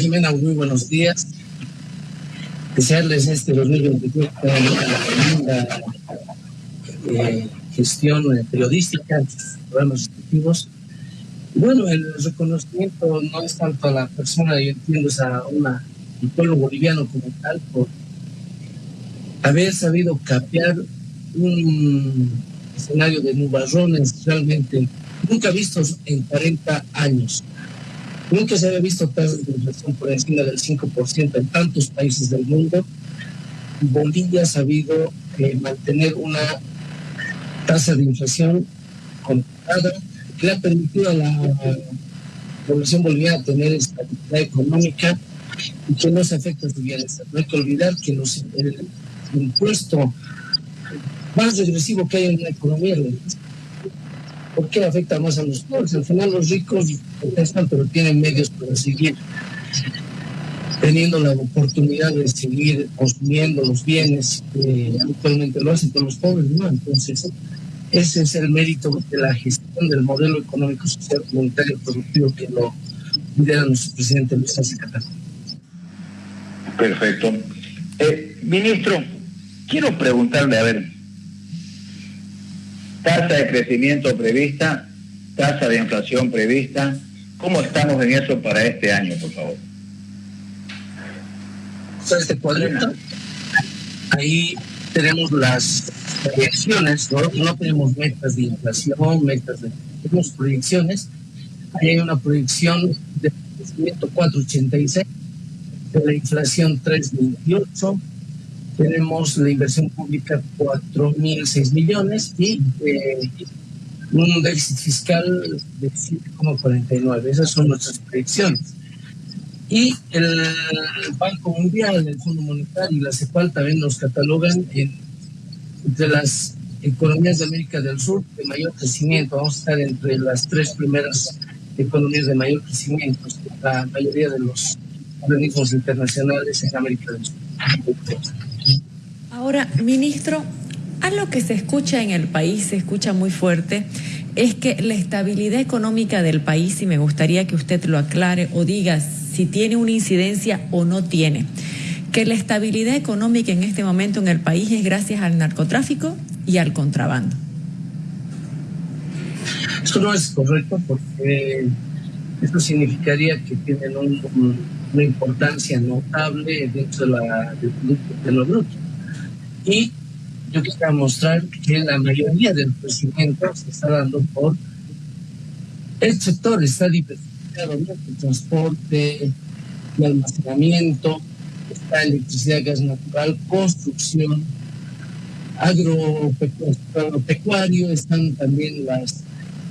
Jimena, muy buenos días. Desearles este 2023 una linda eh, gestión periodística, programas respectivos. Bueno, el reconocimiento no es tanto a la persona, yo entiendo, es a una, un pueblo boliviano como tal, por haber sabido capear un escenario de nubarrones realmente nunca vistos en 40 años. Nunca se había visto tasas de inflación por encima del 5% en tantos países del mundo. Bolivia ha sabido eh, mantener una tasa de inflación controlada que ha permitido a la población boliviana tener estabilidad económica y que no se afecta a su bienestar. No hay que olvidar que los, el impuesto más regresivo que hay en la economía ¿Por qué afecta más a los pobres? Al final los ricos protestan, pero tienen medios para seguir teniendo la oportunidad de seguir consumiendo los bienes que actualmente lo hacen, pero los pobres no. Entonces, ese es el mérito de la gestión del modelo económico, social, comunitario, productivo que lo lidera nuestro presidente Luis Arce Perfecto. Eh, ministro, quiero preguntarle, a ver, tasa de crecimiento prevista, tasa de inflación prevista. ¿Cómo estamos en eso para este año, por favor? Este cuadrito, ahí tenemos las proyecciones, ¿no? tenemos metas de inflación, metas de... Tenemos proyecciones. Ahí hay una proyección de crecimiento 4.86, de la inflación 3.28, tenemos la inversión pública 4.006 millones y eh, un déficit fiscal de 7,49. Esas son nuestras predicciones. Y el Banco Mundial, el Fondo Monetario y la CEPAL también nos catalogan entre las economías de América del Sur de mayor crecimiento. Vamos a estar entre las tres primeras economías de mayor crecimiento. La mayoría de los organismos internacionales en América del Sur. Ahora, ministro, algo que se escucha en el país, se escucha muy fuerte, es que la estabilidad económica del país, y me gustaría que usted lo aclare o diga si tiene una incidencia o no tiene, que la estabilidad económica en este momento en el país es gracias al narcotráfico y al contrabando. Eso no es correcto porque eso significaría que tienen una importancia notable dentro de la, producto de los grupos. Y yo quisiera mostrar que la mayoría del crecimiento se está dando por el sector, está diversificado, el transporte, el almacenamiento, está electricidad, gas natural, construcción, agropecuario, están también las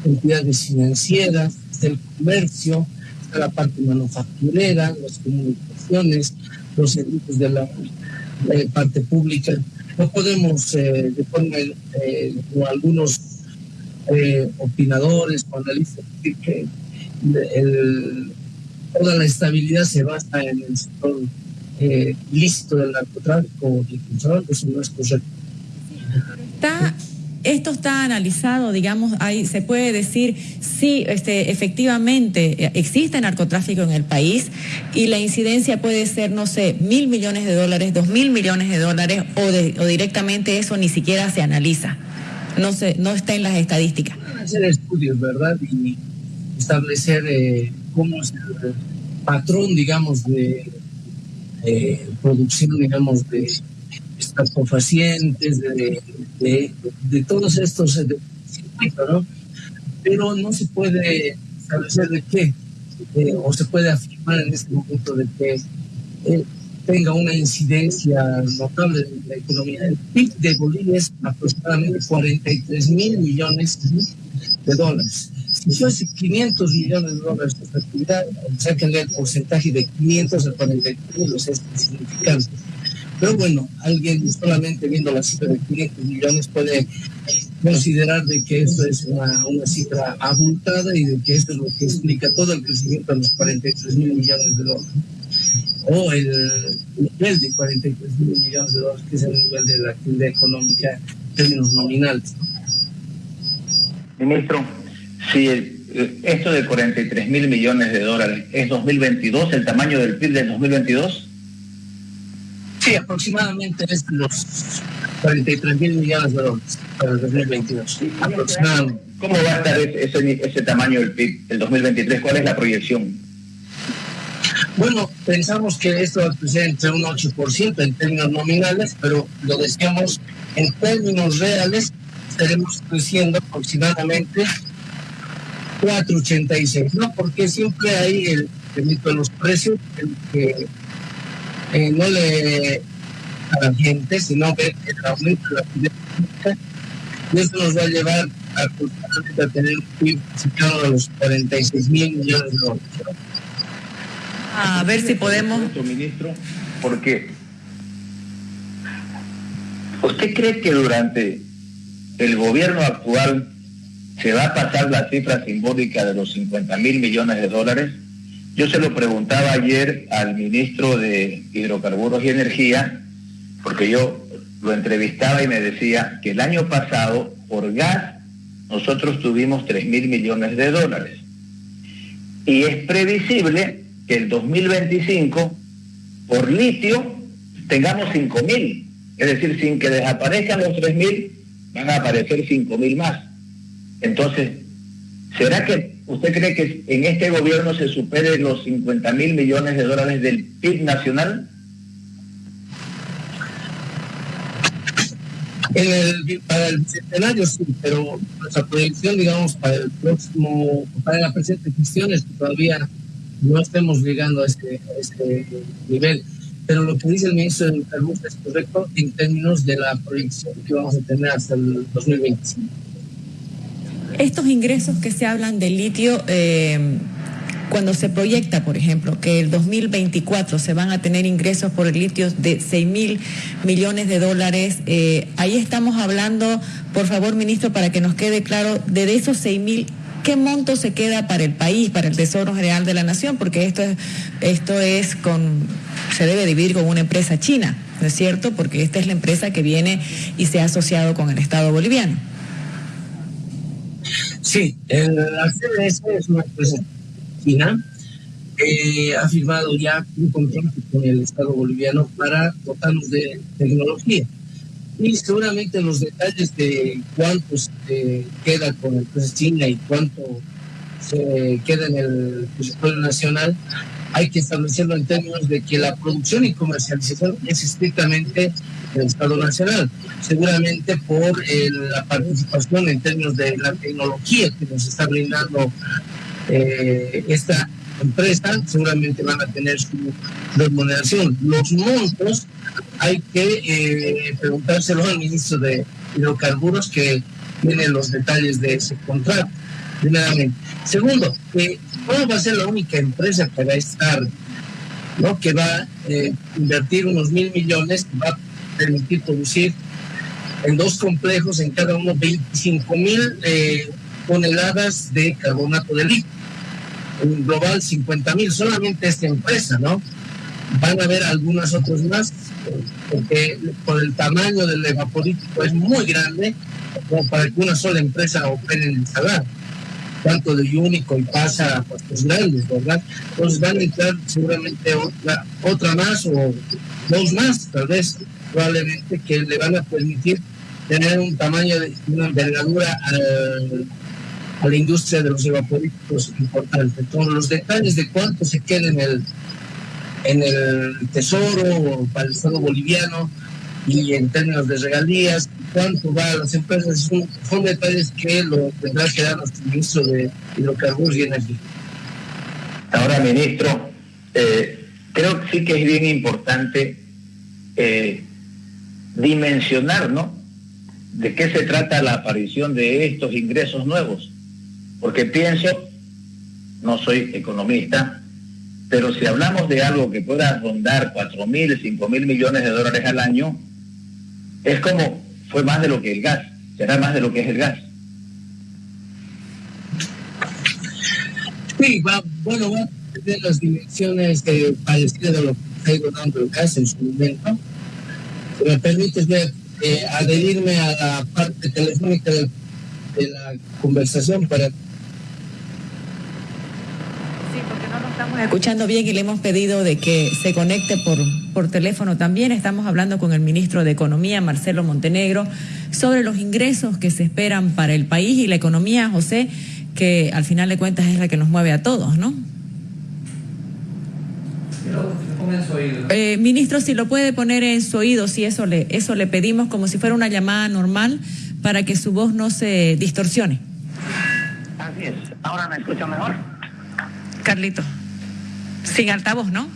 entidades financieras, está el comercio, está la parte manufacturera, las comunicaciones, los servicios de la parte pública no podemos, eh, forma, eh, como algunos eh, opinadores o analistas, que toda la estabilidad se basa en el sector eh, ilícito del narcotráfico y el eso no es correcto. Está esto está analizado, digamos, ahí se puede decir si este, efectivamente existe narcotráfico en el país y la incidencia puede ser, no sé, mil millones de dólares, dos mil millones de dólares o, directamente eso ni siquiera se analiza. No, se, no está en las estadísticas. Hacer estudios, ¿verdad? Y establecer eh, cómo es el patrón, digamos, de producción, digamos, de estupefacientes, de, de, todos estos eh. Pero no se puede establecer de qué, eh, o se puede afirmar en este momento de que eh, tenga una incidencia notable en la economía. El PIB de Bolivia es aproximadamente 43 mil millones de dólares. Si fuese 500 millones de dólares de actividad, sáquenle el porcentaje de 500 a 43 mil, o sea, es significante. Pero bueno, alguien solamente viendo la cifra de 500 millones puede considerar de que eso es una, cifra abultada y de que esto es lo que explica todo el crecimiento a los 43 mil millones de dólares. O el nivel de 43 mil millones de dólares, que es el nivel de la actividad económica en términos nominales. Ministro, si eh, esto de 43 mil millones de dólares, ¿es 2022 el tamaño del PIB del 2022? Sí, aproximadamente es los 43 mil millones de dólares para el 2022. Aproximadamente. ¿Cómo va a estar ese, ese tamaño del PIB del 2023? ¿Cuál es la proyección? Bueno, pensamos que esto va a crecer entre un 8% en términos nominales, pero lo decíamos en términos reales, estaremos creciendo aproximadamente 4.86, ¿no? Porque siempre hay el, mito de los precios que eh, no le a la gente, sino ver el aumento de la económica y eso nos va a llevar a, a tener un PIB cercano a los 46 mil millones de dólares a ver si podemos. Ministro, porque ¿usted cree que durante el gobierno actual se va a pasar la cifra simbólica de los 50 mil millones de dólares? Yo se lo preguntaba ayer al ministro de Hidrocarburos y Energía, porque yo lo entrevistaba y me decía que el año pasado, por gas, nosotros tuvimos 3 mil millones de dólares. Y es previsible que el 2025 por litio tengamos 5.000. Es decir, sin que desaparezcan los 3.000, van a aparecer 5.000 más. Entonces, ¿será que usted cree que en este gobierno se supere los 50 mil millones de dólares del PIB nacional? Para el centenario sí, pero nuestra proyección, digamos, para el próximo, para la presente gestión es que todavía no estemos llegando a este, este nivel. Pero lo que dice el ministro de Salud es correcto en términos de la proyección que vamos a tener hasta el 2025. Estos ingresos que se hablan de litio, eh, cuando se proyecta, por ejemplo, que el 2024 se van a tener ingresos por el litio de 6 mil millones de dólares, eh, ahí estamos hablando, por favor, ministro, para que nos quede claro, de esos 6 mil ¿Qué monto se queda para el país, para el Tesoro General de la Nación? Porque esto es, esto es con, se debe dividir con una empresa china, ¿no es cierto? Porque esta es la empresa que viene y se ha asociado con el Estado boliviano. Sí, la CDS es una empresa china que ha firmado ya un contrato con el Estado boliviano para dotarnos de tecnología. Y seguramente los detalles de cuánto se queda con el precio China y cuánto se queda en el presupuesto nacional, hay que establecerlo en términos de que la producción y comercialización es estrictamente del Estado Nacional. Seguramente por eh, la participación en términos de la tecnología que nos está brindando eh, esta empresa, seguramente van a tener su remuneración. Los montos hay que eh, preguntárselo al ministro de hidrocarburos que tiene los detalles de ese contrato, primeramente. Segundo, no va a ser la única empresa que va a estar, ¿no? que va a eh, invertir unos mil millones, va a permitir producir en dos complejos, en cada uno 25 mil eh, toneladas de carbonato de litio. En global 50 mil, solamente esta empresa, ¿no? Van a haber algunas otras más porque por el tamaño del evapolítico es muy grande como para que una sola empresa opere en el salar tanto de único y pasa a puestos grandes, ¿verdad? Entonces van a entrar seguramente otra, otra más o dos más, tal vez, probablemente, que le van a permitir tener un tamaño de una envergadura a, a la industria de los evapolíticos importante. Entonces, los detalles de cuánto se queda en el en el Tesoro para el Estado boliviano y en términos de regalías, cuánto va a las empresas, son, son detalles que lo tendrá que dar nuestro ministro de Hidrocarburos y Energía. Ahora, ministro, eh, creo que sí que es bien importante eh, dimensionar, ¿no? De qué se trata la aparición de estos ingresos nuevos. Porque pienso, no soy economista, pero si hablamos de algo que pueda rondar 4 mil, 5 mil millones de dólares al año, es como fue más de lo que el gas, será más de lo que es el gas. Sí, bueno, va a las dimensiones parecidas lo que está el gas en su momento. Me permites ver, eh, adherirme a la parte telefónica de, de la conversación para porque no lo estamos escuchando bien y le hemos pedido de que se conecte por, por teléfono también. Estamos hablando con el ministro de Economía, Marcelo Montenegro, sobre los ingresos que se esperan para el país y la economía, José, que al final de cuentas es la que nos mueve a todos, ¿no? Eh, ministro, si lo puede poner en su oído, si eso le, eso le pedimos como si fuera una llamada normal para que su voz no se distorsione. Así es. ¿Ahora me escucha mejor? Carlito, sin altavoz, ¿no?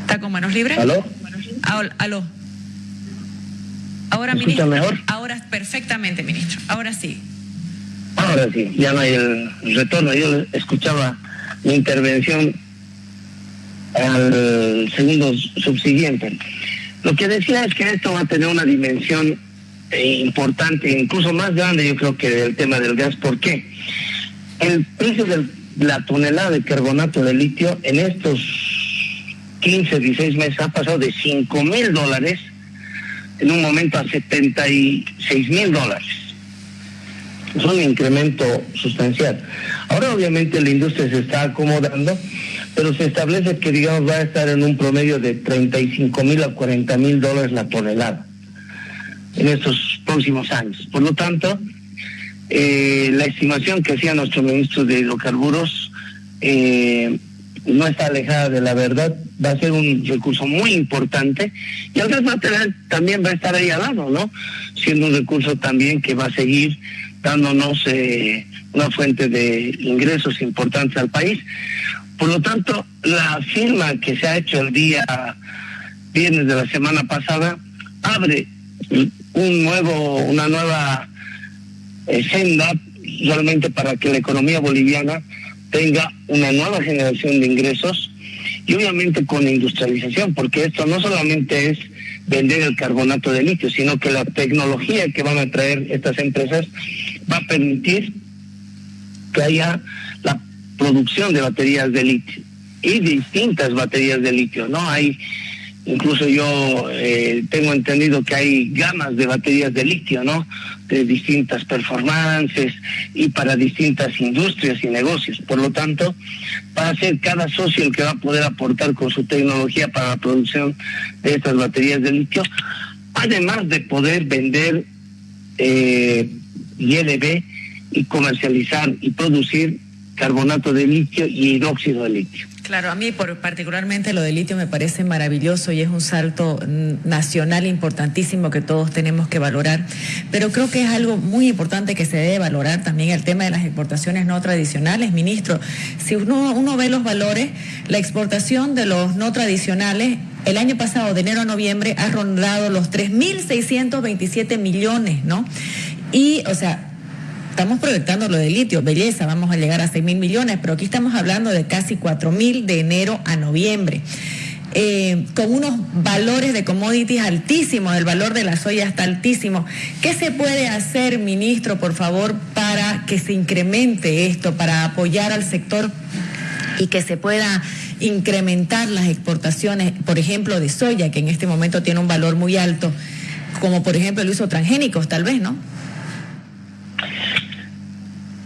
Está con manos libres. ¿Aló? Aló. Ahora, ¿Me escucha mejor? Ahora perfectamente, ministro. Ahora sí. Ahora sí, ya no hay el retorno. Yo escuchaba mi intervención al segundo subsiguiente. Lo que decía es que esto va a tener una dimensión eh, importante, incluso más grande, yo creo que del tema del gas. ¿Por qué? El precio de la tonelada de carbonato de litio en estos 15, 16 meses ha pasado de 5 mil dólares en un momento a 76 mil dólares. Es un incremento sustancial. Ahora obviamente la industria se está acomodando pero se establece que, digamos, va a estar en un promedio de 35 mil a 40 mil dólares la tonelada en estos próximos años. Por lo tanto, eh, la estimación que hacía nuestro ministro de hidrocarburos eh, no está alejada de la verdad, va a ser un recurso muy importante y al va a también va a estar ahí al lado, ¿no? Siendo un recurso también que va a seguir dándonos eh, una fuente de ingresos importantes al país. Por lo tanto, la firma que se ha hecho el día viernes de la semana pasada abre un nuevo, una nueva senda realmente para que la economía boliviana tenga una nueva generación de ingresos y obviamente con industrialización, porque esto no solamente es vender el carbonato de litio, sino que la tecnología que van a traer estas empresas va a permitir que haya producción de baterías de litio y distintas baterías de litio, ¿no? Hay, incluso yo eh, tengo entendido que hay gamas de baterías de litio, ¿no? De distintas performances y para distintas industrias y negocios. Por lo tanto, va a ser cada socio el que va a poder aportar con su tecnología para la producción de estas baterías de litio, además de poder vender eh, ILB y comercializar y producir carbonato de litio y hidróxido de litio. Claro, a mí por, particularmente lo de litio me parece maravilloso y es un salto nacional importantísimo que todos tenemos que valorar. Pero creo que es algo muy importante que se debe valorar también el tema de las exportaciones no tradicionales, ministro. Si uno, uno ve los valores, la exportación de los no tradicionales el año pasado, de enero a noviembre, ha rondado los 3.627 millones, ¿no? Y, o sea, estamos proyectando lo de litio, belleza, vamos a llegar a 6 mil millones, pero aquí estamos hablando de casi 4 mil de enero a noviembre. Eh, con unos valores de commodities altísimos, el valor de la soya está altísimo. ¿Qué se puede hacer, ministro, por favor, para que se incremente esto, para apoyar al sector y que se pueda incrementar las exportaciones, por ejemplo, de soya, que en este momento tiene un valor muy alto, como por ejemplo el uso transgénicos, tal vez, ¿no?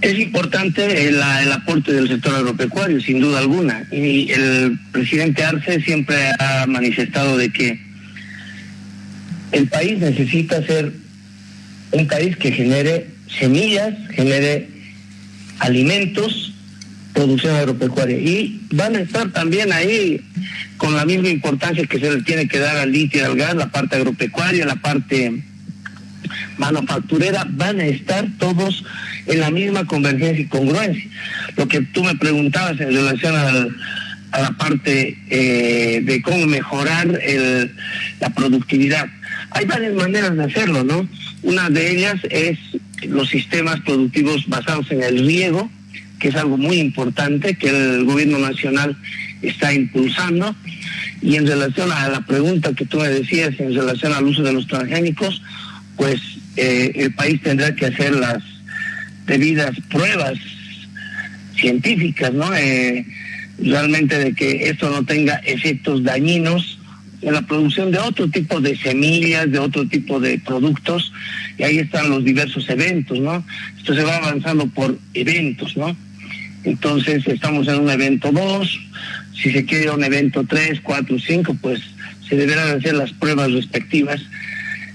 Es importante el, aporte del sector agropecuario, sin duda alguna. Y el presidente Arce siempre ha manifestado de que el país necesita ser un país que genere semillas, genere alimentos, producción agropecuaria. Y van a estar también ahí con la misma importancia que se le tiene que dar al litio y al gas, la parte agropecuaria, la parte manufacturera, van a estar todos en la misma convergencia y congruencia. Lo que tú me preguntabas en relación a la parte eh, de cómo mejorar la productividad. Hay varias maneras de hacerlo, ¿no? Una de ellas es los sistemas productivos basados en el riego, que es algo muy importante que el gobierno nacional está impulsando. Y en relación a la pregunta que tú me decías en relación al uso de los transgénicos, pues eh, el país tendrá que hacer las debidas pruebas científicas, ¿no? Eh, realmente de que esto no tenga efectos dañinos en la producción de otro tipo de semillas, de otro tipo de productos, y ahí están los diversos eventos, ¿no? Esto se va avanzando por eventos, ¿no? Entonces estamos en un evento 2, si se quiere un evento 3, 4, 5, pues se deberán hacer las pruebas respectivas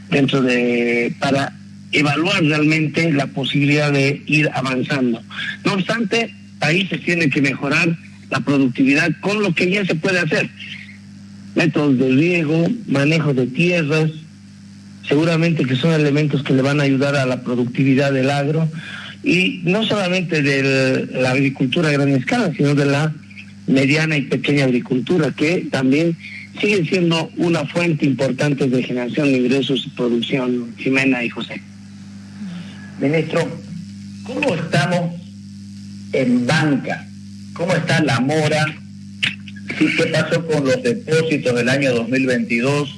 dentro de para evaluar realmente la posibilidad de ir avanzando. No obstante, ahí se tiene que mejorar la productividad con lo que ya se puede hacer. Métodos de riego, manejo de tierras, seguramente que son elementos que le van a ayudar a la productividad del agro y no solamente de la agricultura a gran escala, sino de la mediana y pequeña agricultura, que también sigue siendo una fuente importante de generación de ingresos y producción, Jimena y José. Ministro, ¿cómo estamos en banca? ¿Cómo está la mora? ¿Qué pasó con los depósitos del año 2022?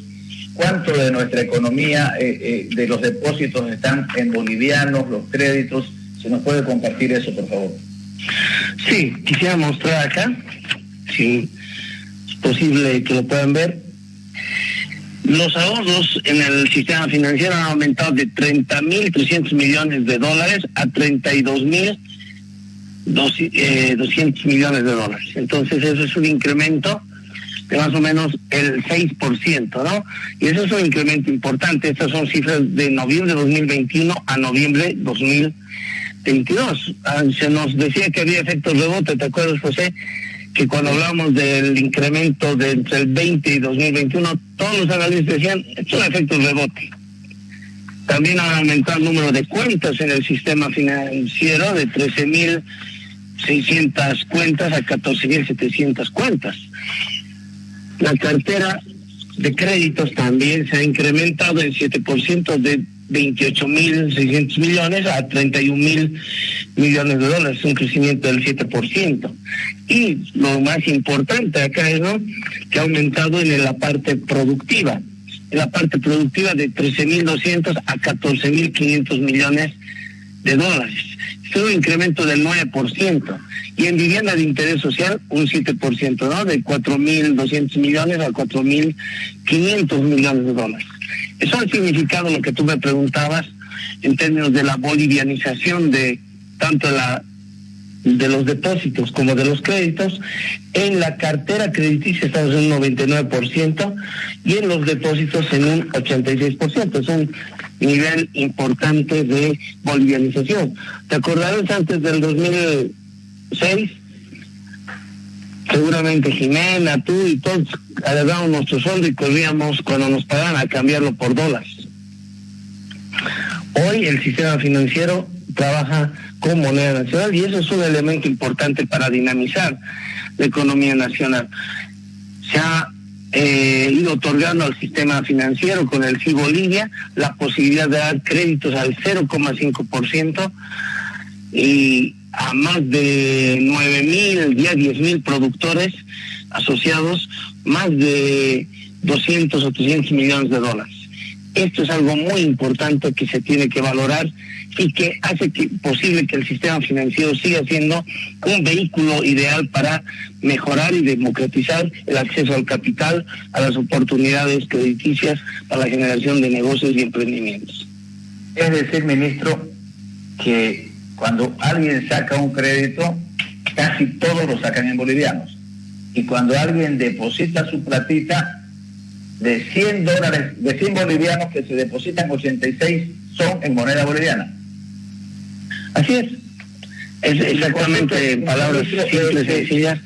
¿Cuánto de nuestra economía, eh, eh, de los depósitos están en bolivianos, los créditos? ¿Se nos puede compartir eso, por favor? Sí, quisiera mostrar acá, si es posible que lo puedan ver. Los ahorros en el sistema financiero han aumentado de 30.300 millones de dólares a 32.200 eh, millones de dólares. Entonces eso es un incremento de más o menos el 6%, ¿no? Y eso es un incremento importante. Estas son cifras de noviembre de 2021 a noviembre 2022. Ah, se nos decía que había efectos rebote, ¿te acuerdas, José? Que cuando hablamos del incremento de entre el 20 y 2021, todos los analistas decían, esto es un efecto rebote. También ha aumentado el número de cuentas en el sistema financiero de 13.600 cuentas a 14.700 cuentas. La cartera de créditos también se ha incrementado en 7% de 28.600 millones a 31.000 millones de dólares, un crecimiento del 7%. Y lo más importante acá es ¿no? que ha aumentado en la parte productiva, en la parte productiva de 13.200 a 14.500 millones de dólares. Un incremento del 9%. Y en vivienda de interés social, un 7%, ¿no? De 4.200 millones a 4.500 millones de dólares. Eso ha significado lo que tú me preguntabas en términos de la bolivianización de tanto la de los depósitos como de los créditos. En la cartera crediticia estamos en un 99% y en los depósitos en un 86%. Es un nivel importante de bolivianización. ¿Te acordarás antes del 2006? Seguramente Jimena, tú y todos agarramos nuestro sueldo y corríamos cuando nos pagaban a cambiarlo por dólares. Hoy el sistema financiero trabaja con moneda nacional y eso es un elemento importante para dinamizar la economía nacional. Se ha eh, ido otorgando al sistema financiero con el FI Bolivia la posibilidad de dar créditos al 0,5% y a más de 9 mil, ya 10 mil productores asociados, más de 200 o 300 millones de dólares. Esto es algo muy importante que se tiene que valorar y que hace posible que el sistema financiero siga siendo un vehículo ideal para mejorar y democratizar el acceso al capital, a las oportunidades crediticias para la generación de negocios y emprendimientos. Es decir, ministro, que cuando alguien saca un crédito, casi todos lo sacan en bolivianos. Y cuando alguien deposita su platita, de 100 dólares, de 100 bolivianos que se depositan, 86 son en moneda boliviana. Así es. Es exactamente en palabras simples y sencillas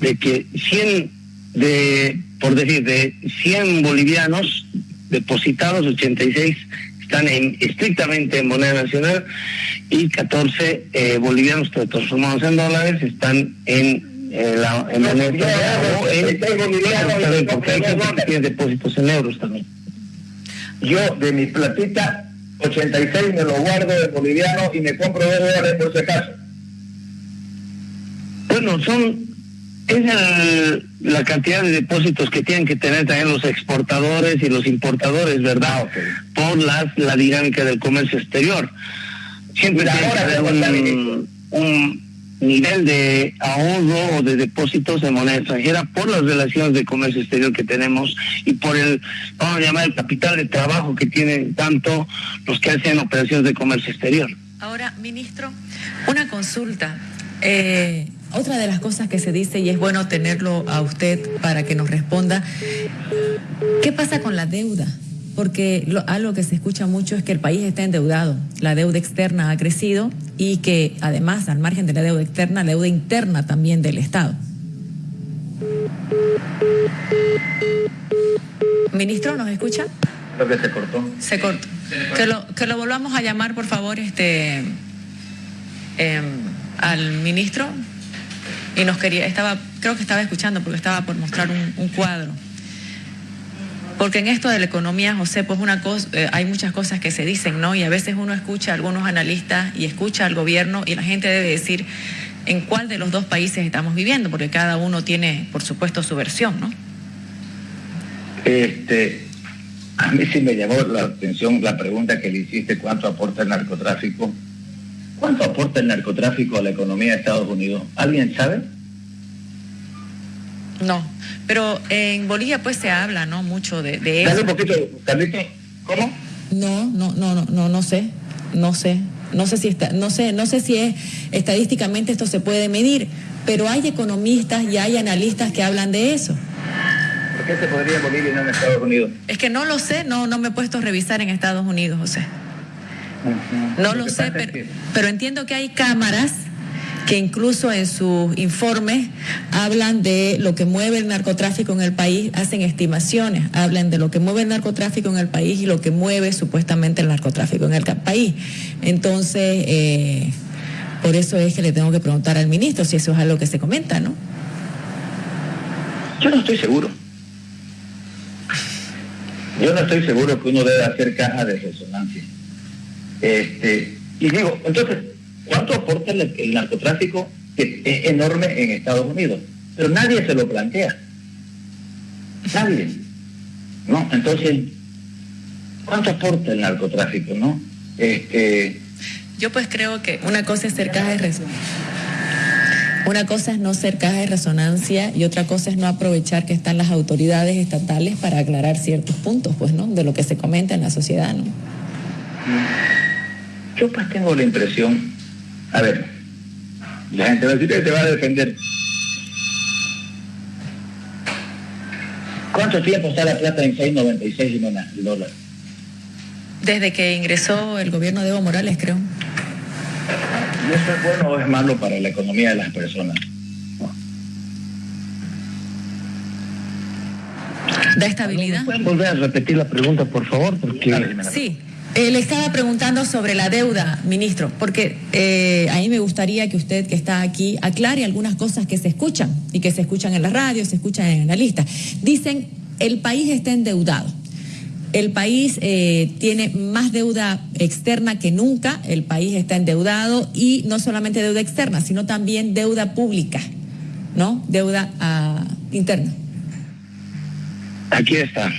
de que 100 de, por decir, de 100 bolivianos depositados, 86 están en, estrictamente en moneda nacional y 14 eh, bolivianos transformados en dólares están en eh, la, en moneda en, porque hay gente que tiene depósitos en euros también. Yo de mi platita 86 me lo guardo de boliviano y me compro dos dólares por si acaso. Bueno, son es la cantidad de depósitos que tienen que tener también los exportadores y los importadores, ¿verdad? Ah, Por las, la dinámica del comercio exterior. Siempre tiene un, un nivel de ahorro o de depósitos en moneda extranjera por las relaciones de comercio exterior que tenemos y por el, vamos a llamar, el capital de trabajo que tienen tanto los que hacen operaciones de comercio exterior. Ahora, ministro, una consulta. Eh, otra de las cosas que se dice, y es bueno tenerlo a usted para que nos responda, ¿qué pasa con la deuda? Porque algo que se escucha mucho es que el país está endeudado, la deuda externa ha crecido y que además, al margen de la deuda externa, la deuda interna también del Estado. Ministro, ¿nos escucha? Creo que se cortó. Se cortó. Que lo, que lo volvamos a llamar, por favor, este em, al ministro y nos quería, estaba, creo que estaba escuchando porque estaba por mostrar un, cuadro. Porque en esto de la economía, José, pues una eh, hay muchas cosas que se dicen, ¿no? Y a veces uno escucha a algunos analistas y escucha al gobierno y la gente debe decir en cuál de los dos países estamos viviendo, porque cada uno tiene, por supuesto, su versión, ¿no? Este, a mí sí me llamó la atención la pregunta que le hiciste, ¿cuánto aporta el narcotráfico? ¿Cuánto aporta el narcotráfico a la economía de Estados Unidos? ¿Alguien sabe? No, pero en Bolivia pues se habla, ¿no? Mucho de, eso. Dale un poquito, ¿cómo? No, no, no, no, no, no sé, no sé. No sé si está, no sé, no sé si es estadísticamente esto se puede medir, pero hay economistas y hay analistas que hablan de eso. ¿Por qué se podría en Bolivia y no en Estados Unidos? Es que no lo sé, no, no me he puesto a revisar en Estados Unidos, José. No lo, sé, pero, entiendo que hay cámaras que incluso en sus informes hablan de lo que mueve el narcotráfico en el país, hacen estimaciones, hablan de lo que mueve el narcotráfico en el país y lo que mueve supuestamente el narcotráfico en el país. Entonces, eh, por eso es que le tengo que preguntar al ministro si eso es algo que se comenta, ¿no? Yo no estoy seguro. Yo no estoy seguro que uno debe hacer caja de resonancia. Este, y digo, entonces, ¿cuánto aporta el, narcotráfico que es enorme en Estados Unidos? Pero nadie se lo plantea. Nadie. ¿No? Entonces, ¿cuánto aporta el narcotráfico, no? Este, Yo pues creo que una cosa es ser caja de resonancia. Una cosa es no ser caja de resonancia y otra cosa es no aprovechar que están las autoridades estatales para aclarar ciertos puntos, pues, ¿no? De lo que se comenta en la sociedad, ¿no? Yo pues tengo la impresión, a ver, la gente va a decir que te va a defender. ¿Cuánto tiempo está la plata en 6.96 y no el dólar? Desde que ingresó el gobierno de Evo Morales, creo. ¿Y eso es bueno o es malo para la economía de las personas? ¿Da estabilidad? ¿Pueden volver a repetir la pregunta, por favor? Porque... Sí. Eh, le estaba preguntando sobre la deuda, ministro, porque eh, a mí me gustaría que usted que está aquí aclare algunas cosas que se escuchan y que se escuchan en la radio, se escuchan en analistas. Dicen, el país está endeudado. El país eh, tiene más deuda externa que nunca, el país está endeudado y no solamente deuda externa, sino también deuda pública, ¿no? Deuda ah, interna. Aquí está,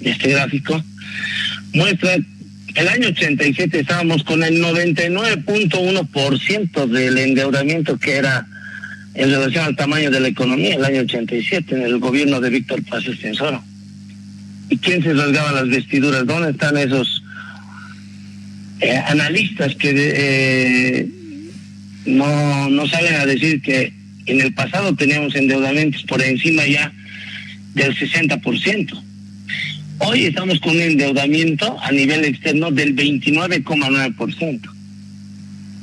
este gráfico muestra el año 87 estábamos con el 99.1% del endeudamiento que era en relación al tamaño de la economía el año 87 en el gobierno de Víctor Paz Estensoro. ¿Y quién se rasgaba las vestiduras? ¿Dónde están esos eh, analistas que eh, no, no salen a decir que en el pasado teníamos endeudamientos por encima ya del 60%? Hoy estamos con un endeudamiento a nivel externo del 29,9%.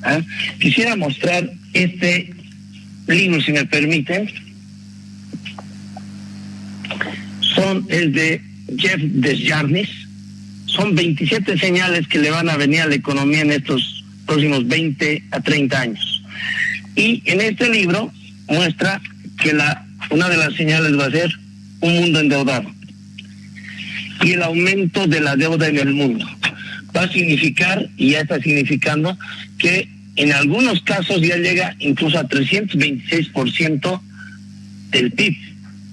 ¿Ah? Quisiera mostrar este libro, si me permiten. Son, es de Jeff Desjarnis. Son 27 señales que le van a venir a la economía en estos próximos 20 a 30 años. Y en este libro muestra que la, una de las señales va a ser un mundo endeudado y el aumento de la deuda en el mundo. Va a significar, y ya está significando, que en algunos casos ya llega incluso a 326% del PIB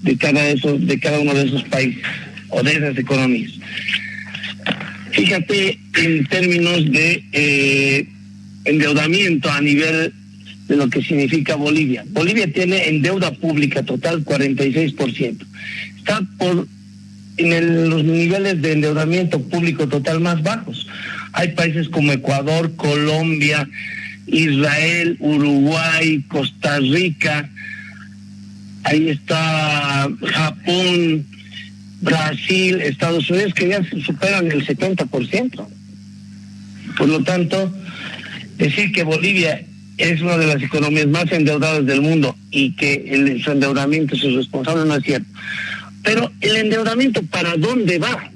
de cada, esos, de cada uno de esos países o de esas economías. Fíjate en términos de eh, endeudamiento a nivel de lo que significa Bolivia. Bolivia tiene en deuda pública total 46%. Está por en los niveles de endeudamiento público total más bajos. Hay países como Ecuador, Colombia, Israel, Uruguay, Costa Rica, ahí está Japón, Brasil, Estados Unidos, que ya superan el 70%. Por lo tanto, decir que Bolivia es una de las economías más endeudadas del mundo y que el, su endeudamiento es responsable no es cierto. Pero el endeudamiento, ¿para dónde va?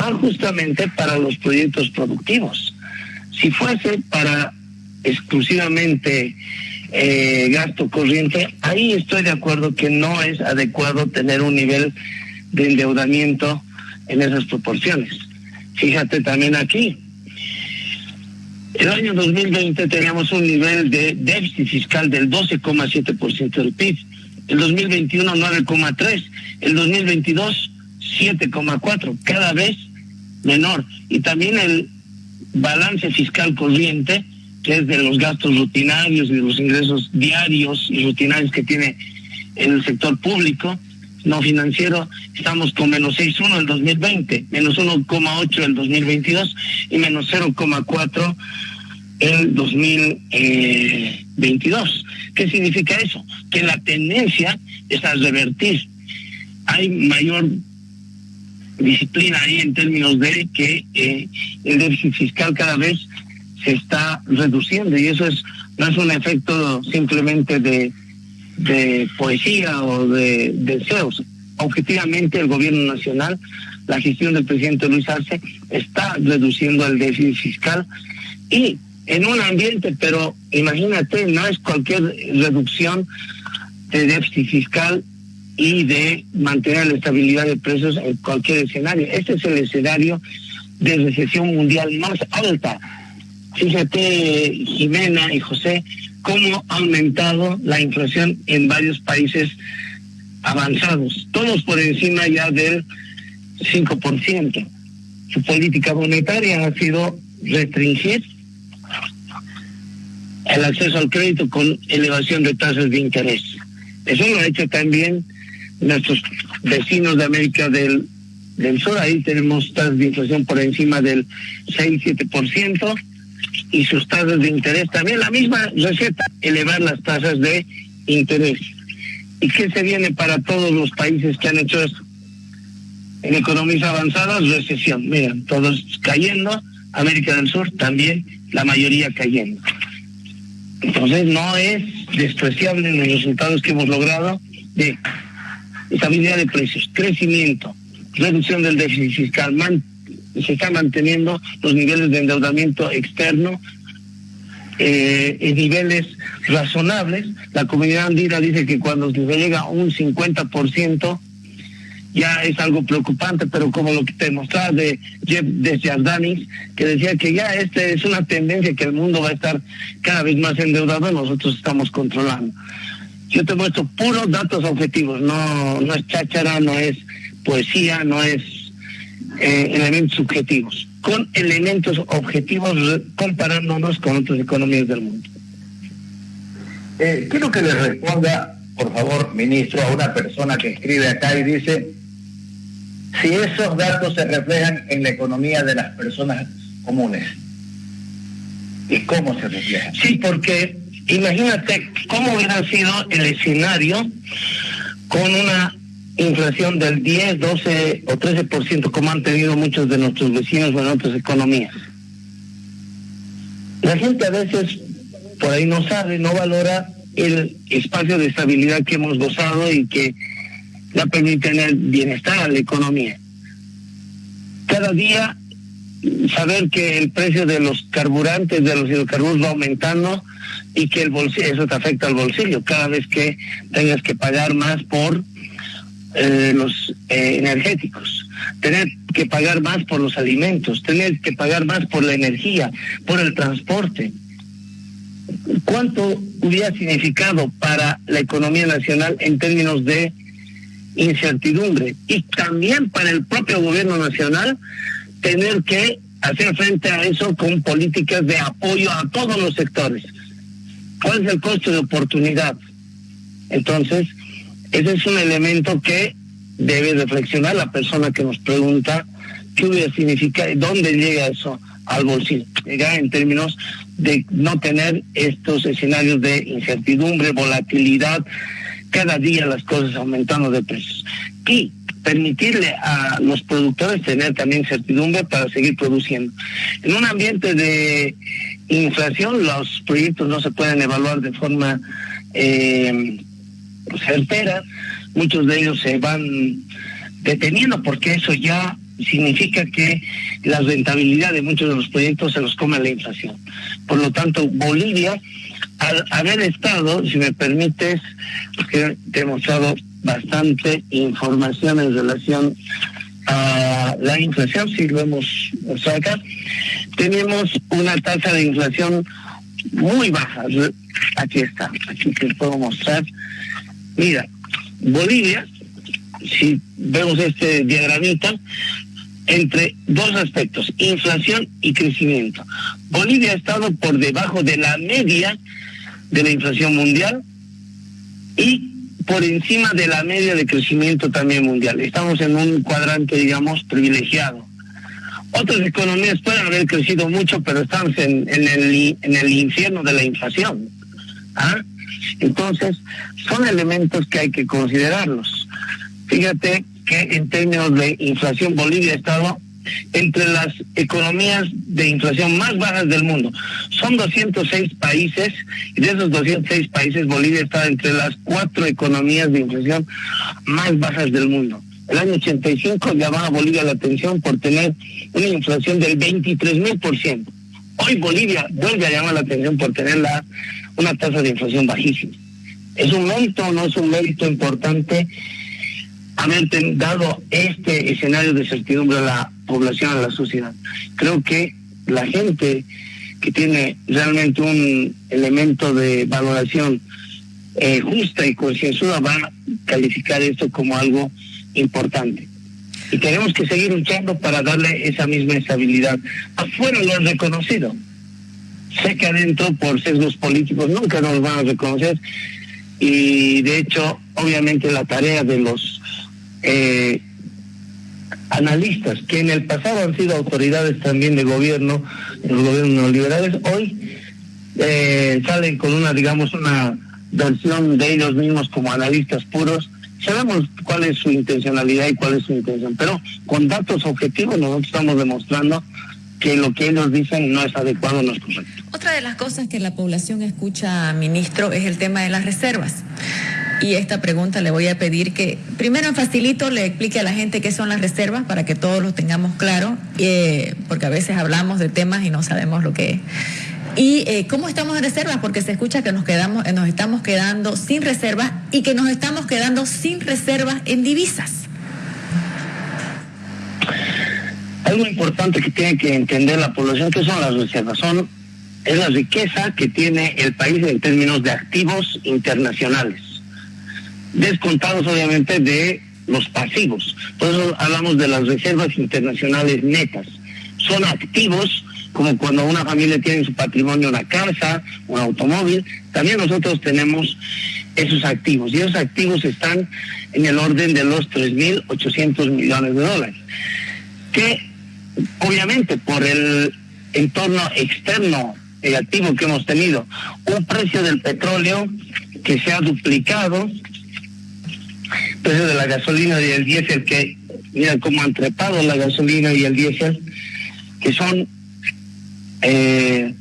Va justamente para los proyectos productivos. Si fuese para exclusivamente eh, gasto corriente, ahí estoy de acuerdo que no es adecuado tener un nivel de endeudamiento en esas proporciones. Fíjate también aquí, el año 2020 teníamos un nivel de déficit fiscal del 12,7% del PIB. El 2021 9,3. El 2022 7,4. Cada vez menor. Y también el balance fiscal corriente, que es de los gastos rutinarios y de los ingresos diarios y rutinarios que tiene el sector público, no financiero, estamos con menos 6,1 el 2020, menos 1,8 el 2022 y menos 0,4 el 2022. ¿Qué significa eso? Que la tendencia es a revertir. Hay mayor disciplina ahí en términos de que eh, el déficit fiscal cada vez se está reduciendo y eso es no es un efecto simplemente de de poesía o de deseos. Objetivamente el gobierno nacional, la gestión del presidente Luis Arce está reduciendo el déficit fiscal y en un ambiente, pero imagínate, no es cualquier reducción de déficit fiscal y de mantener la estabilidad de precios en cualquier escenario. Este es el escenario de recesión mundial más alta. Fíjate, Jimena y José, cómo ha aumentado la inflación en varios países avanzados, todos por encima ya del 5%. Su política monetaria ha sido restringir el acceso al crédito con elevación de tasas de interés. Eso lo ha hecho también nuestros vecinos de América del, del Sur. Ahí tenemos tasas de inflación por encima del 6-7% y sus tasas de interés. También la misma receta, elevar las tasas de interés. ¿Y qué se viene para todos los países que han hecho esto? En economías avanzadas, recesión. Miren, todos cayendo, América del Sur también, la mayoría cayendo. Entonces no es despreciable los resultados que hemos logrado de estabilidad de precios, crecimiento, reducción del déficit fiscal, se están manteniendo los niveles de endeudamiento externo eh, en niveles razonables. La comunidad andina dice que cuando se llega a un 50% ya es algo preocupante, pero como lo que te mostraba de Jeff Desjardins, que decía que ya esta es una tendencia que el mundo va a estar cada vez más endeudado nosotros estamos controlando. Yo te muestro puros datos objetivos, no, no es cháchara, no es poesía, no es eh, elementos subjetivos, con elementos objetivos comparándonos con otras economías del mundo. Eh, quiero que le responda, por favor, ministro, a una persona que escribe acá y dice, si esos datos se reflejan en la economía de las personas comunes. ¿Y cómo se reflejan? Sí, porque imagínate cómo hubiera sido el escenario con una inflación del 10, 12 o 13% como han tenido muchos de nuestros vecinos en otras economías. La gente a veces por ahí no sabe, no valora el espacio de estabilidad que hemos gozado y que la permite tener bienestar a la economía. Cada día saber que el precio de los carburantes, de los hidrocarburos va aumentando y que el bolsillo, eso te afecta al bolsillo cada vez que tengas que pagar más por eh, los eh, energéticos, tener que pagar más por los alimentos, tener que pagar más por la energía, por el transporte. ¿Cuánto hubiera significado para la economía nacional en términos de incertidumbre? Y también para el propio gobierno nacional tener que hacer frente a eso con políticas de apoyo a todos los sectores. ¿Cuál es el costo de oportunidad? Entonces, ese es un elemento que debe reflexionar la persona que nos pregunta qué hubiera significado, dónde llega eso al bolsillo. Llega en términos de no tener estos escenarios de incertidumbre, volatilidad, cada día las cosas aumentando de precios. Y permitirle a los productores tener también certidumbre para seguir produciendo. En un ambiente de inflación, los proyectos no se pueden evaluar de forma eh, certera, muchos de ellos se van deteniendo porque eso ya significa que la rentabilidad de muchos de los proyectos se los come la inflación. Por lo tanto, Bolivia, al haber estado, si me permites, porque te he mostrado bastante información en relación a la inflación, si lo hemos mostrado acá, tenemos una tasa de inflación muy baja. Aquí está, aquí te puedo mostrar. Mira, Bolivia, si vemos este diagramita, entre dos aspectos, inflación y crecimiento. Bolivia ha estado por debajo de la media de la inflación mundial y por encima de la media de crecimiento también mundial. Estamos en un cuadrante, digamos, privilegiado. Otras economías pueden haber crecido mucho, pero estamos en, el, en el infierno de la inflación. ¿Ah? Entonces, son elementos que hay que considerarlos. Fíjate que en términos de inflación, Bolivia ha estado entre las economías de inflación más bajas del mundo. Son 206 países y de esos 206 países Bolivia está entre las cuatro economías de inflación más bajas del mundo. El año 85 llamaba a Bolivia la atención por tener una inflación del 23 mil por ciento. Hoy Bolivia vuelve a llamar la atención por tener la, una tasa de inflación bajísima. ¿Es un mérito o no es un mérito importante haber dado este escenario de certidumbre a la población, a la sociedad? Creo que la gente que tiene realmente un elemento de valoración eh, justa y concienzuda va a calificar esto como algo importante. Y tenemos que seguir luchando para darle esa misma estabilidad. Afuera lo han reconocido. Sé que adentro, por sesgos políticos, nunca nos van a reconocer. Y de hecho, obviamente la tarea de los eh, analistas, que en el pasado han sido autoridades también de gobierno, los gobiernos neoliberales, hoy eh, salen con una, digamos, una versión de ellos mismos como analistas puros. Sabemos cuál es su intencionalidad y cuál es su intención, pero con datos objetivos nosotros estamos demostrando que lo que ellos dicen no es adecuado, no es correcto. Otra de las cosas que la población escucha, ministro, es el tema de las reservas. Y esta pregunta le voy a pedir que primero en facilito le explique a la gente qué son las reservas para que todos lo tengamos claro, eh, porque a veces hablamos de temas y no sabemos lo que es. Y eh, cómo estamos en reservas, porque se escucha que nos quedamos, nos estamos quedando sin reservas y que nos estamos quedando sin reservas en divisas. Algo importante que tiene que entender la población que son las reservas, son es la riqueza que tiene el país en términos de activos internacionales descontados obviamente de los pasivos. Por eso hablamos de las reservas internacionales netas. Son activos como cuando una familia tiene en su patrimonio una casa, un automóvil, también nosotros tenemos esos activos y esos activos están en el orden de los 3.800 millones de dólares, que obviamente por el entorno externo negativo que hemos tenido, un precio del petróleo que se ha duplicado, precio de la gasolina y el diésel, que mira cómo han trepado la gasolina y el diésel, que son eh,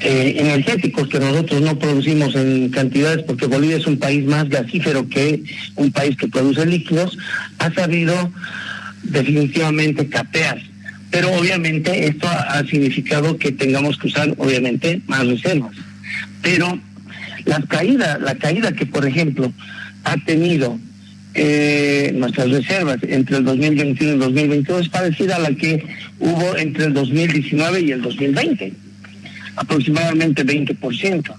eh, energéticos que nosotros no producimos en cantidades porque Bolivia es un país más gasífero que un país que produce líquidos, ha sabido definitivamente capear. Pero obviamente esto ha significado que tengamos que usar obviamente más reservas. Pero la caída, la caída que por ejemplo ha tenido eh, nuestras reservas entre el 2021 y el 2022 es parecida a la que hubo entre el 2019 y el 2020, aproximadamente 20%.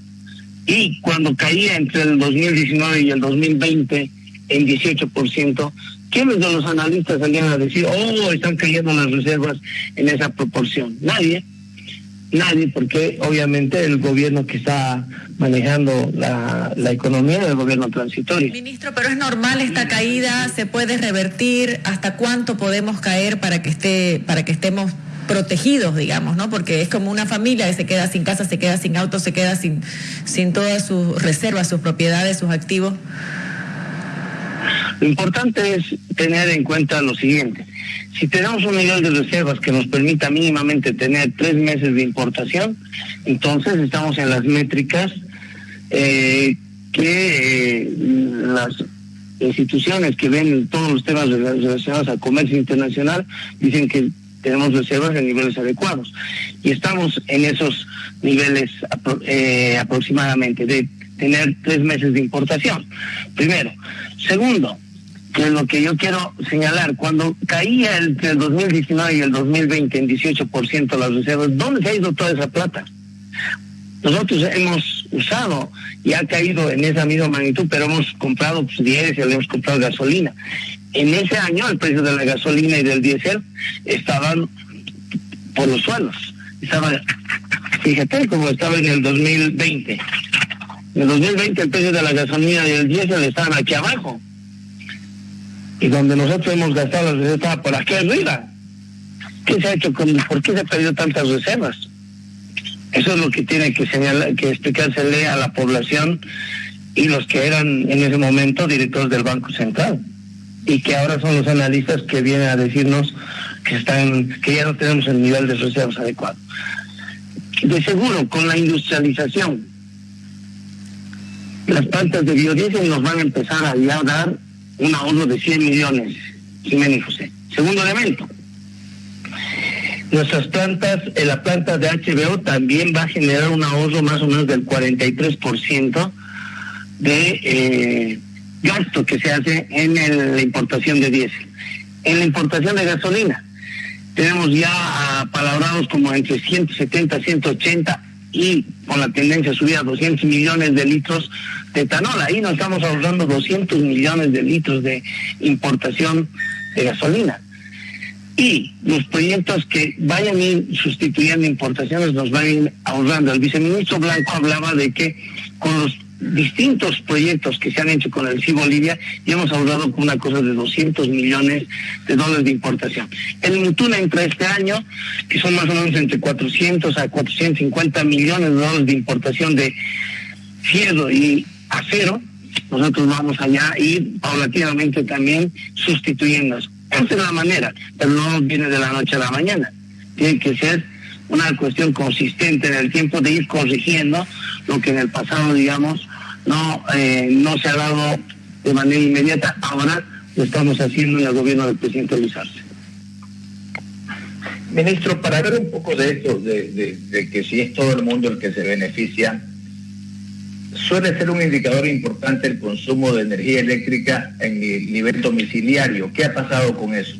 Y cuando caía entre el 2019 y el 2020 en 18%, ¿quiénes de los analistas salían a decir, oh, están cayendo las reservas en esa proporción? Nadie. Nadie, porque obviamente el gobierno que está manejando la, economía es el gobierno transitorio. Ministro, pero es normal esta caída, se puede revertir, ¿hasta cuánto podemos caer para que esté, para que estemos protegidos, digamos, ¿no? Porque es como una familia que se queda sin casa, se queda sin auto, se queda sin, sin todas sus reservas, sus propiedades, sus activos. Lo importante es tener en cuenta lo siguiente. Si tenemos un nivel de reservas que nos permita mínimamente tener tres meses de importación, entonces estamos en las métricas eh, que eh, las instituciones que ven todos los temas relacionados al comercio internacional dicen que tenemos reservas en niveles adecuados. Y estamos en esos niveles eh, aproximadamente de tener tres meses de importación. Primero. Segundo, que es lo que yo quiero señalar, cuando caía entre el 2019 y el 2020 en 18% las reservas, ¿dónde se ha ido toda esa plata? Nosotros hemos usado y ha caído en esa misma magnitud, pero hemos comprado pues, diésel, hemos comprado gasolina. En ese año el precio de la gasolina y del diésel estaban por los suelos. Estaba, fíjate cómo estaba en el 2020. En el 2020 el precio de la gasolina y el diésel estaban aquí abajo. Y donde nosotros hemos gastado las reservas por aquí arriba. ¿Qué se ha hecho con, por qué se ha perdido tantas reservas? Eso es lo que tiene que señalar, que explicársele a la población y los que eran en ese momento directores del Banco Central y que ahora son los analistas que vienen a decirnos que están que ya no tenemos el nivel de reservas adecuado. De seguro, con la industrialización, las plantas de biodiesel nos van a empezar a ya dar un ahorro de 100 millones, Jiménez José. Segundo elemento, nuestras plantas, en la planta de HBO también va a generar un ahorro más o menos del 43% de eh, gasto que se hace en la importación de diésel. En la importación de gasolina, tenemos ya palabrados como entre 170, 180 y con la tendencia a subir a 200 millones de litros de etanol. Ahí nos estamos ahorrando 200 millones de litros de importación de gasolina y los proyectos que vayan a ir sustituyendo importaciones nos van a ir ahorrando. El viceministro Blanco hablaba de que con los distintos proyectos que se han hecho con el CI Bolivia ya hemos ahorrado con una cosa de 200 millones de dólares de importación. El Mutuna entra este año, que son más o menos entre 400 a 450 millones de dólares de importación de fierro y acero. Nosotros vamos allá ir paulatinamente también sustituyendo esa es la manera, pero no viene de la noche a la mañana. Tiene que ser una cuestión consistente en el tiempo de ir corrigiendo lo que en el pasado, digamos, no, eh, no se ha dado de manera inmediata. Ahora lo estamos haciendo en el gobierno del presidente Luis Arce. Ministro, para ver un poco de esto, de, de que si es todo el mundo el que se beneficia, suele ser un indicador importante el consumo de energía eléctrica en el nivel domiciliario. ¿Qué ha pasado con eso?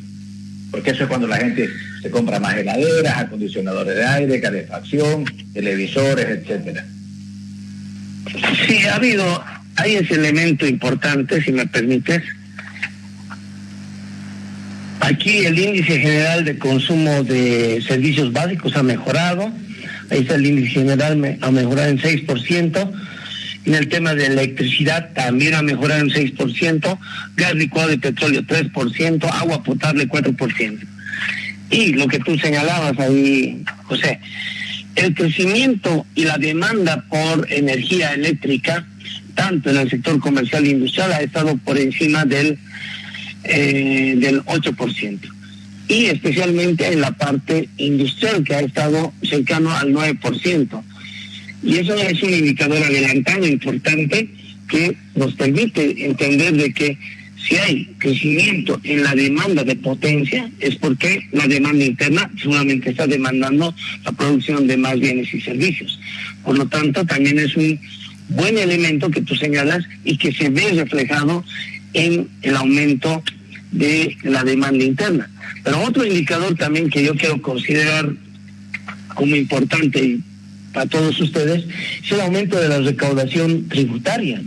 Porque eso es cuando la gente se compra más heladeras, acondicionadores de aire, calefacción, televisores, etcétera. Sí, ha habido, hay ese elemento importante, si me permites. Aquí el índice general de consumo de servicios básicos ha mejorado. Ahí está el índice general, ha mejorado en 6%. En el tema de electricidad también ha mejorado en 6%, gas licuado de petróleo 3%, agua potable 4%. Y lo que tú señalabas ahí, José, el crecimiento y la demanda por energía eléctrica, tanto en el sector comercial e industrial, ha estado por encima del, eh, del 8%. Y especialmente en la parte industrial, que ha estado cercano al 9%. Y eso es un indicador adelantado importante que nos permite entender de que si hay crecimiento en la demanda de potencia es porque la demanda interna seguramente está demandando la producción de más bienes y servicios. Por lo tanto, también es un buen elemento que tú señalas y que se ve reflejado en el aumento de la demanda interna. Pero otro indicador también que yo quiero considerar como importante para todos ustedes es el aumento de la recaudación tributaria.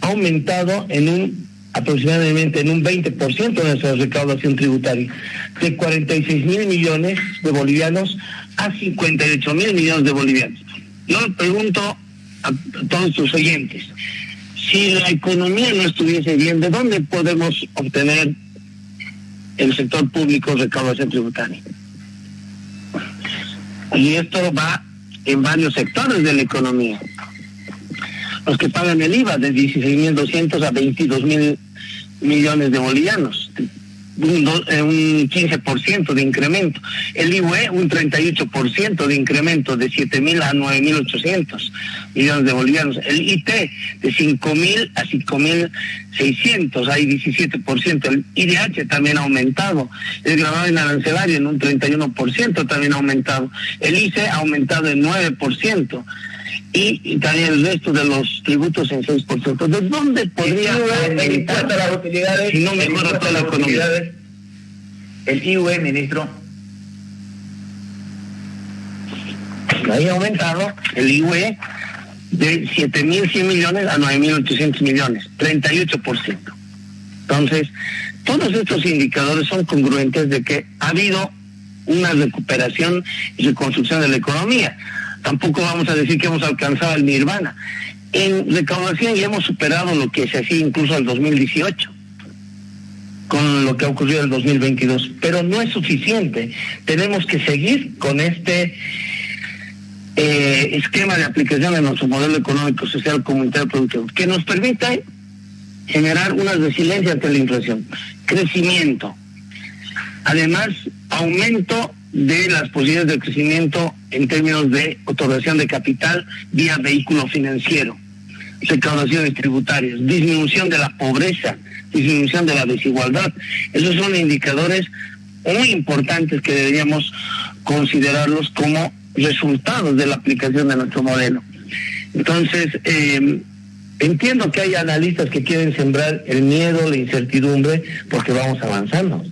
Ha aumentado en un aproximadamente en un 20% de nuestra recaudación tributaria, de 46 mil millones de bolivianos a 58 mil millones de bolivianos. Yo le pregunto a todos sus oyentes, si la economía no estuviese bien, ¿de dónde podemos obtener el sector público recaudación tributaria? Y esto va en varios sectores de la economía. Los que pagan el IVA de 16.200 a 22.000 millones de bolivianos un, eh, un 15% de incremento. El IUE un 38% de incremento de 7.000 a 9.800 millones de bolivianos. El IT de 5.000 a 5.600, hay 17%. El IDH también ha aumentado. El grabado en arancelario en un 31% también ha aumentado. El ICE ha aumentado en 9% y, también el resto de los tributos en 6%. ¿De dónde podría las utilidades, si no mejora toda la economía? El IUE, ministro. Ahí ha aumentado el IUE de 7.100 millones a 9.800 millones, 38%. Entonces, todos estos indicadores son congruentes de que ha habido una recuperación y reconstrucción de la economía tampoco vamos a decir que hemos alcanzado el nirvana. En recaudación ya hemos superado lo que se hacía incluso al 2018 con lo que ha ocurrido en el 2022, pero no es suficiente. Tenemos que seguir con este eh, esquema de aplicación de nuestro modelo económico, social, comunitario, productivo, que nos permita generar una resiliencia ante la inflación, crecimiento, además aumento de las posibilidades de crecimiento en términos de otorgación de capital vía vehículo financiero, recaudaciones tributarias, disminución de la pobreza, disminución de la desigualdad. Esos son indicadores muy importantes que deberíamos considerarlos como resultados de la aplicación de nuestro modelo. Entonces, eh, entiendo que hay analistas que quieren sembrar el miedo, la incertidumbre, porque vamos avanzando.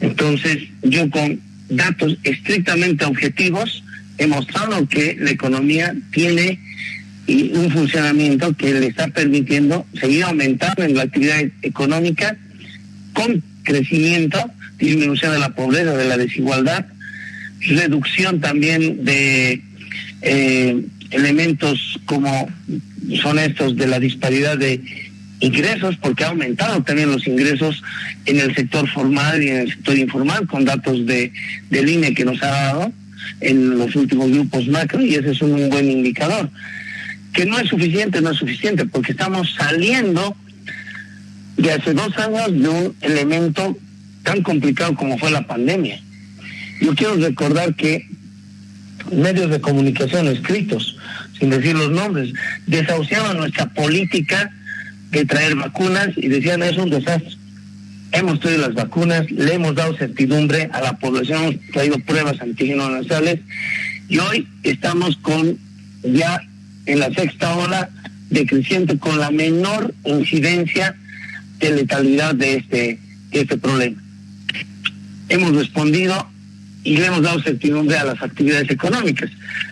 Entonces, yo con datos estrictamente objetivos, he mostrado que la economía tiene un funcionamiento que le está permitiendo seguir aumentando en la actividad económica con crecimiento, disminución de la pobreza, de la desigualdad, reducción también de eh, elementos como son estos de la disparidad de ingresos, porque ha aumentado también los ingresos en el sector formal y en el sector informal, con datos de, del INE que nos ha dado en los últimos grupos macro, y ese es un buen indicador. Que no es suficiente, no es suficiente, porque estamos saliendo de hace dos años de un elemento tan complicado como fue la pandemia. Yo quiero recordar que medios de comunicación escritos, sin decir los nombres, desahuciaban nuestra política de traer vacunas y decían es un desastre. Hemos traído las vacunas, le hemos dado certidumbre a la población, hemos traído pruebas antígenos nasales y hoy estamos con ya en la sexta ola decreciente con la menor incidencia de letalidad de este, de este problema. Hemos respondido y le hemos dado certidumbre a las actividades económicas.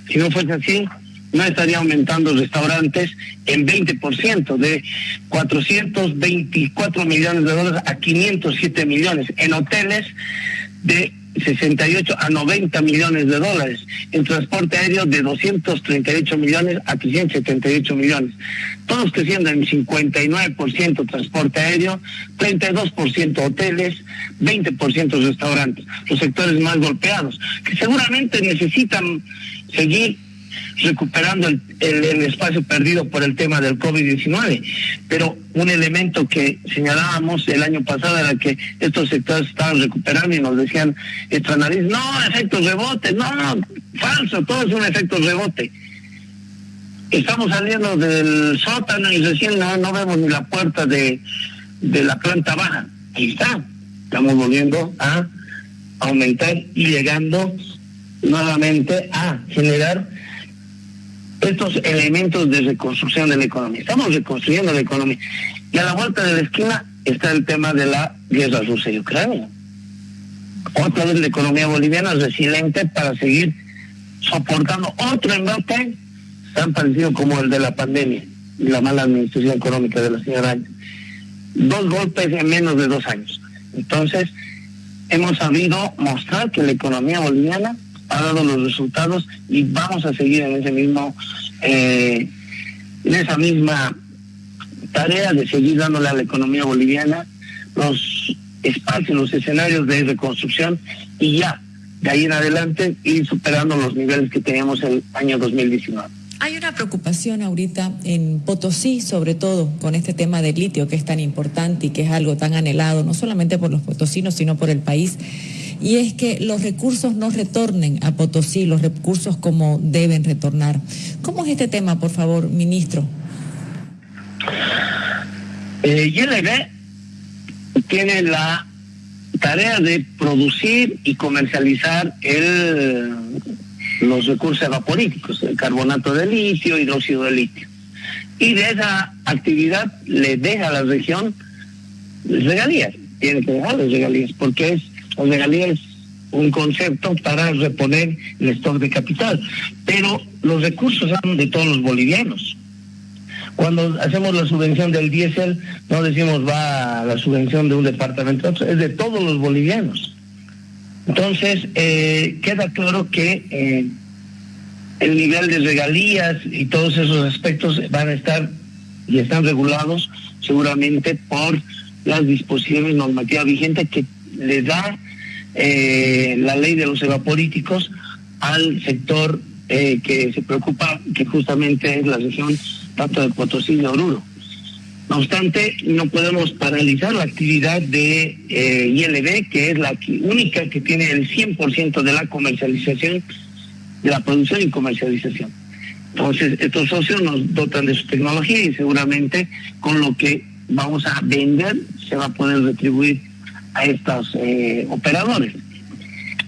Si no fuese así, no estaría aumentando restaurantes en 20%, de 424 millones de dólares a 507 millones, en hoteles de 68 a 90 millones de dólares, en transporte aéreo de 238 millones a 378 millones, todos creciendo en 59% transporte aéreo, 32% hoteles, 20% restaurantes, los sectores más golpeados, que seguramente necesitan seguir recuperando el, espacio perdido por el tema del COVID-19. Pero un elemento que señalábamos el año pasado era que estos sectores estaban recuperando y nos decían esta nariz, no, efecto rebote, no, no, falso, todo es un efecto rebote. Estamos saliendo del sótano y recién no, no vemos ni la puerta de, de la planta baja. Ahí está. Estamos volviendo a aumentar y llegando nuevamente a generar estos elementos de reconstrucción de la economía. Estamos reconstruyendo la economía. Y a la vuelta de la esquina está el tema de la guerra rusa y Ucrania. Otra vez la economía boliviana es resiliente para seguir soportando otro embate tan parecido como el de la pandemia y la mala administración económica de la señora. Dos golpes en menos de dos años. Entonces, hemos sabido mostrar que la economía boliviana ha dado los resultados y vamos a seguir en ese mismo, eh, en esa misma tarea de seguir dándole a la economía boliviana los espacios, los escenarios de reconstrucción y ya de ahí en adelante ir superando los niveles que teníamos el año 2019. Hay una preocupación ahorita en Potosí, sobre todo con este tema del litio que es tan importante y que es algo tan anhelado, no solamente por los potosinos, sino por el país. Y es que los recursos no retornen a Potosí, los recursos como deben retornar. ¿Cómo es este tema, por favor, ministro? Eh, tiene la tarea de producir y comercializar los recursos evapolíticos, el carbonato de litio, hidróxido de litio. Y de esa actividad le deja a la región regalías, tiene que dejar las regalías, porque es, las regalías es un concepto para reponer el stock de capital. Pero los recursos son de todos los bolivianos. Cuando hacemos la subvención del diésel, no decimos va a la subvención de un departamento, es de todos los bolivianos. Entonces, eh, queda claro que eh, el nivel de regalías y todos esos aspectos van a estar y están regulados seguramente por las disposiciones normativas vigentes que le da eh, la ley de los evapolíticos al sector que se preocupa, que justamente es la región tanto de Potosí y de Oruro. No obstante, no podemos paralizar la actividad de eh, ILB, que es la única que tiene el 100% de la comercialización, de la producción y comercialización. Entonces, estos socios nos dotan de su tecnología y seguramente con lo que vamos a vender se va a poder retribuir a estos eh, operadores.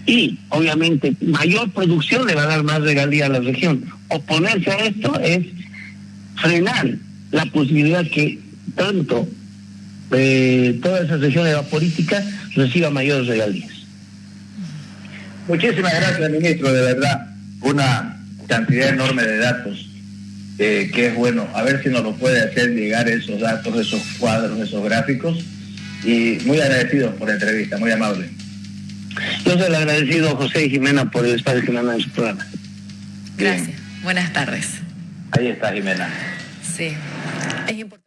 Y obviamente mayor producción le va a dar más regalía a la región. Oponerse a esto es frenar la posibilidad que tanto eh, toda esa región evapolítica reciba mayores regalías. Muchísimas gracias, ministro, de verdad. Una cantidad enorme de datos eh, que es bueno. A ver si nos lo puede hacer llegar esos datos, esos cuadros, esos gráficos. Y muy agradecido por la entrevista, muy amable. Yo soy el agradecido José y Jimena por el espacio que me dan en su programa. Gracias. Buenas tardes. Ahí está Jimena. Sí. Es importante.